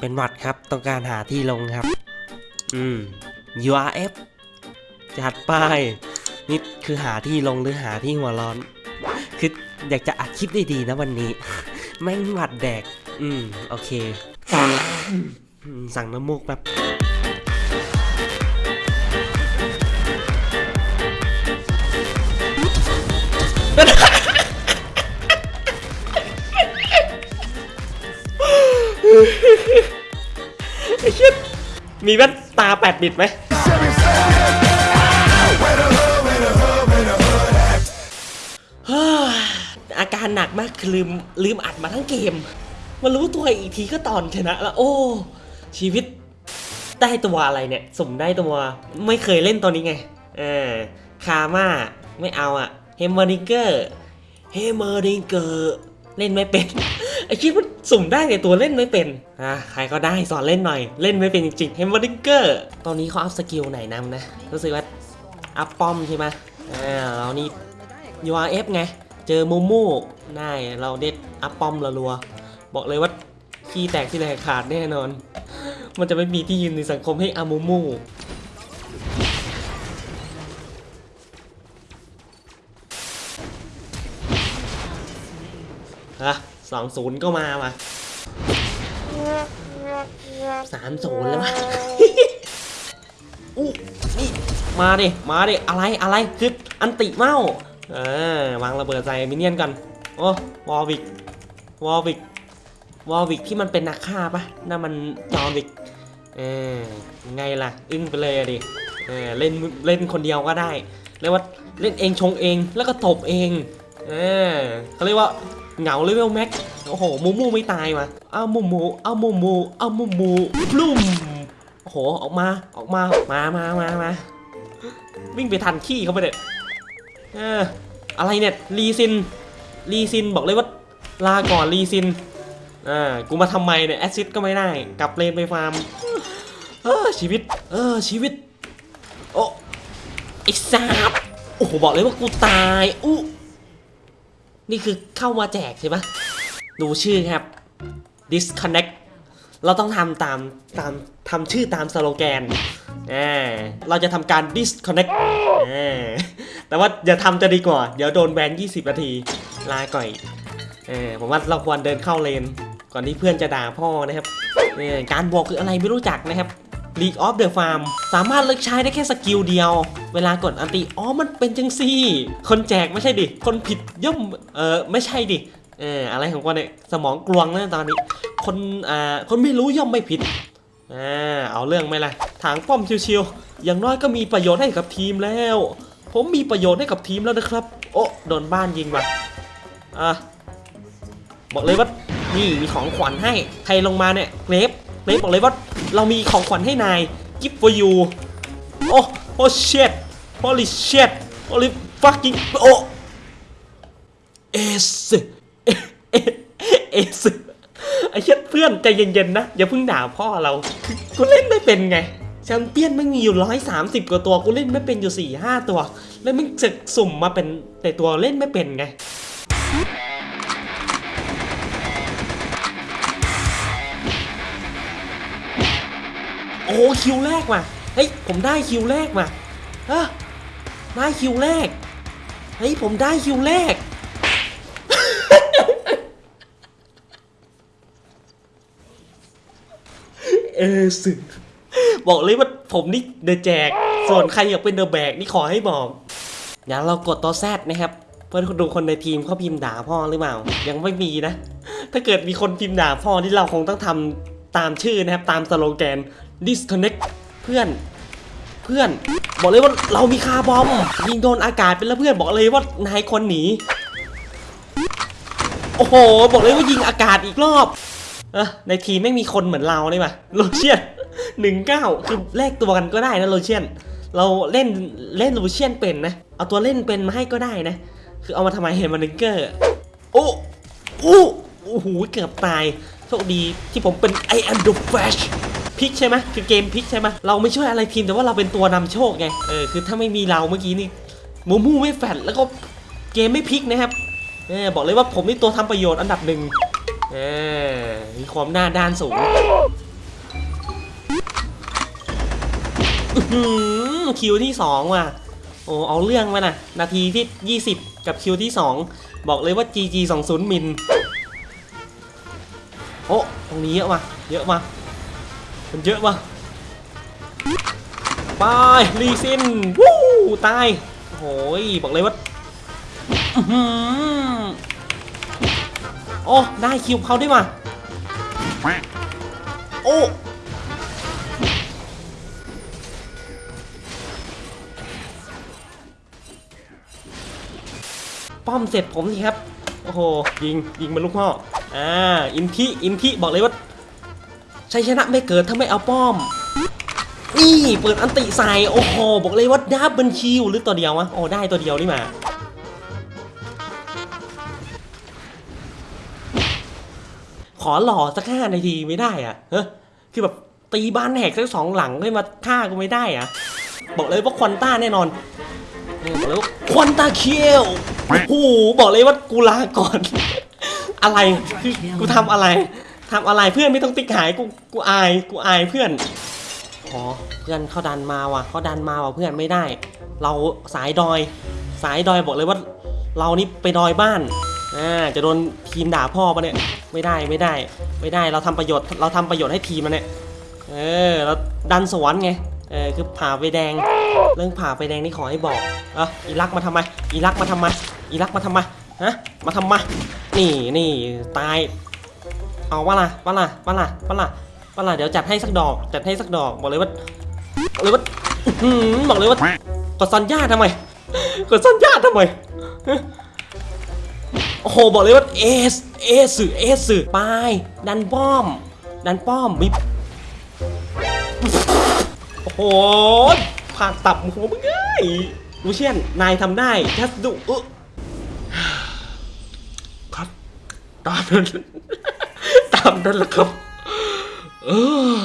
เป็นหวัดครับ ต้องการหาที่ลงครับ อืม URF จัดไปนี่คือหาที่ลงหรือหาที่หัวร้อน คืออยากจะอัดคลิปดีๆนะวันนี้ แม่งหวัดแดก อืม โอเค สั่งน้ำมูกแบบ ไอ้เชี่ยมีแว่นตาแปด bit ไหมอาการหนักมากคือลืมลืมอัดมาทั้งเกม มารู้ตัวอีกทีก็ตอนชนะแล้วโอ้ ชีวิตได้ตัวอะไรเนี่ยสมได้ตัว ไม่เคยเล่นตัวนี้ไงเออ Karma ไม่เอาอะ Heimerdinger Heimerdinger เล่นไม่เป็นไอคิดว่าสุ่มได้แต่ตัวเล่นไม่เป็นอะใครก็ได้สอนเล่นหน่อย เล่นไม่เป็นจริงๆ Heimerdinger ตอนนี้เขา up skill ไหนนำนะรู้สึกว่า up ป้อมใช่ไหมอ่าเรานี่ URF ไง เจอมูมูได้เราเด็ด up ป้อมละรัว บอกเลยว่าขี้แตกที่แหลกขาดแน่นอน มันจะไม่มีที่ยืนในสังคมให้อามูมู ฮะสองศูนย์ก็มาว่ะสามศูนย์แล้ววะอู้นี่มาดิ มาดิ อะไร อะไร คืออันติเมาเออวางระเบิดใส่มินเนี่ยนกันโอ้วอลวิก วอลวิก วอลวิกที่มันเป็นนักฆ่าปะนั่นมันจอห์นวิก เออไงล่ะ อึ้งไปเลยอะดิ เออ เล่น เล่นคนเดียวก็ได้ เรียกว่าเล่นเองชงเอง แล้วก็ตบเอง เออเขาเรียกว่า เหงาเลเวลแม็กโอ้โหมูมูไม่ตายมาเอามูมูเอามูมูเอามูมูพลุ่มโอ้โหออกมาออกมามามามามาวิ่งไปทันขี้เขาไปเด็ดเอออะไรเนี่ยรีซินรีซินบอกเลยว่าลาก่อนรีซินอ่ากูมาทำไมเนี่ยแอซซิดก็ไม่ได้กลับเลนไปฟาร์มเออชีวิตเออชีวิตโอ้ไอ้สาบโอ้โหบอกเลยว่ากูตายอู้ นี่คือเข้ามาแจกใช่ปะดูชื่อครับ disconnect เราต้องทำตามตามทำชื่อตามสโลแกนอ่าเราจะทำการ disconnect อ่าแต่ว่าอย่าทำจะดีกว่า เดี๋ยวโดนแบน 20 นาที ลาก่อยเออผมว่าเราควรเดินเข้าเลน ก่อนที่เพื่อนจะด่าพ่อนะครับเออการบวกคืออะไรไม่รู้จักนะครับ League of the Farm สามารถเลือกใช้ได้แค่ skill เดียว เวลากด ulti อ๋อมันเป็นจังซี่ คนแจกไม่ใช่ดิ คนผิดย่อมเออไม่ใช่ดิเอออะไรของกูเนี่ยสมองกลวงแล้วตอนนี้ คนอ่าคนไม่รู้ย่อมไม่ผิดอ่าเอาเรื่องไหมล่ะถางป้อมชิวๆอย่างน้อยก็มีประโยชน์ให้กับทีมแล้ว ผมมีประโยชน์ให้กับทีมแล้วนะครับ โอ้โดนบ้านยิงว่ะอะบอกเลยว่านี่มีของขวัญให้ใครลงมาเนี่ย Graves Graves บอกเลยว่าเรามีของขวัญให้นาย gift for you โอ้โอ้ shit holy shit holy fucking โอ้เอสเอเอสไอ้เช็ดเพื่อนใจเย็นๆนะ อย่าเพิ่งด่าพ่อเรา กูเล่นไม่เป็นไงแชมเปี้ยนไม่งมีอยู่ร้อยสามสิบกว่าตัว กูเล่นไม่เป็นอยู่สี่ห้าตัว แล้วมึงจะสุ่มมาเป็นแต่ตัวเล่นไม่เป็นไง โอ้คิวแรกว่ะเฮ้ยผมได้คิวแรกว่ะฮะได้คิวแรกเฮ้ยผมได้คิวแรกเอสึบอกเลยว่าผมนี่เดอะแจก ส่วนใครอยากเป็นเดอะแบกนี่ขอให้บอกเดี๋ยวเรากดตัวแซดนะครับ เพื่อดูคนในทีมเขาพิมพ์ด่าพ่อหรือเปล่า ยังไม่มีนะ ถ้าเกิดมีคนพิมพ์ด่าพ่อที่เราคงต้องทำตามชื่อนะครับ ตามสโลแกน disconnect เพื่อนเพื่อน บอกเลยว่าเรามีคาร์บอมยิงโดนอากาศเป็นแล้วเพื่อนบอกเลยว่านายคนหนีโอ้โห บอกเลยว่ายิงอากาศอีกรอบอในทีมไม่มีคนเหมือนเราเลยป่ะ Lucian หนึ่งเก้าคือแลกตัวกันก็ได้นะ Lucian เราเล่นเล่น Lucian เป็นนะ เอาตัวเล่นเป็นมาให้ก็ได้นะ คือเอามาทำไม Heimerdinger โอ้โอ้โอ้โห เกือบตาย โชคดีที่ผมเป็น I am the Flash พลิกใช่ไหมคือเกมพลิกใช่ไหมเราไม่ช่วยอะไรทีมแต่ว่าเราเป็นตัวนำโชคไงเออคือถ้าไม่มีเราเมื่อกี้นี่มูมูไม่แฟดแล้วก็เกมไม่พลิกนะครับเออบอกเลยว่าผมนี่ตัวทำประโยชน์อันดับหนึ่งเออมีความหน้าด้านสูงคิวที่สองว่ะโอ้เอาเรื่องมานะนาทีที่ 20 กับคิวที่ 2 บอกเลยว่า GG 20มินโอ้ตรงนี้เยอะมาเยอะมา มันเยอะวะไปรีซินวู้ตายโอ้ยบอกเลยว่าโอ้ได้คิวเขาด้วยว่ะโอ้ป้อมเสร็จผมสิครับ โอ้โห ยิง ยิงมาลูกพ่ออ่า อินทิ อินทิ บอกเลยว่า ชัยชนะไม่เกิดถ้าไม่เอาป้อม นี่เปิด ulti ใส่โอ้โหบอกเลยว่า double kill หรือตัวเดียววะโอ้ได้ตัวเดียวนี่มาขอหล่อสักห้านาทีไม่ได้อะเฮ้ยคือแบบตีบ้านแหกสักสองหลังให้มาฆ่ากูไม่ได้อะบอกเลยว่าควอนต้าแน่นอนบอกเลยว่า quadra kill โอ้โหบอกเลยว่ากูลาก่อน อะไรคือกูทำอะไร ทำอะไรเพื่อนไม่ต้องติ๊กหายกูกูอายกูอายเพื่อนอ๋อเพื่อนเขาดันมาว่ะเขาดันมาว่ะเพื่อนไม่ได้ เราสายดอย สายดอยบอกเลยว่า เรานี่ไปดอยบ้านอ่าจะโดนทีมด่าพ่อปะเนี่ยไม่ได้ไม่ได้ ไม่ได้เราทำประโยชน์เราทำประโยชน์ให้ทีมมันเนี่ยเออเราดันสวนไงเออคือผ่าไฟแดง เรื่องผ่าไฟแดงนี่ขอให้บอกเอะอีรักมาทำไมอีรักมาทำไมอีรักมาทำไมฮะมาทำไมนี่นี่ตาย เอาวะล่ะวะล่ะวะล่ะวะล่ะวะล่ะเดี๋ยวจัดให้สักดอก จัดให้สักดอกบอกเลยว่าบอกเลยว่าหือบอกเลยว่ากดซันย่าทำไมกดซันย่าทำไมโอ้โหบอกเลยว่าเอสเอสสื่อเอสสื่อไปดันป้อม ดันป้อมมิบโอ้โหผ่าตับหัวมึงเอ้ยลูเชียนนายทำได้แค่ดูเออครับตามนั้น นแหละครับเออ